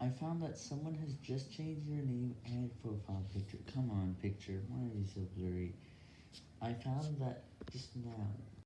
I found that someone has just changed your name and profile picture. Come on, picture. Why are you so blurry? I found that just now.